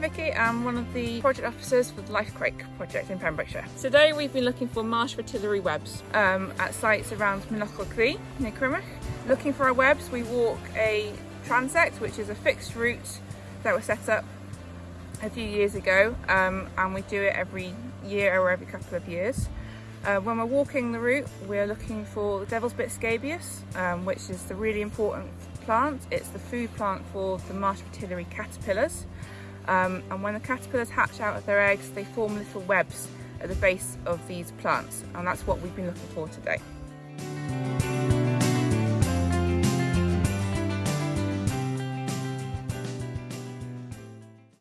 Vicky. I'm one of the project officers for the Life Crake project in Pembrokeshire. Today we've been looking for marsh fritillary webs um, at sites around Mynachlog-ddu near Crymych. Looking for our webs we walk a transect which is a fixed route that was set up a few years ago um, and we do it every year or every couple of years. Uh, when we're walking the route we're looking for the devil's bit scabious um, which is the really important plant. It's the food plant for the marsh fritillary caterpillars. Um, and when the caterpillars hatch out of their eggs, they form little webs at the base of these plants. And that's what we've been looking for today.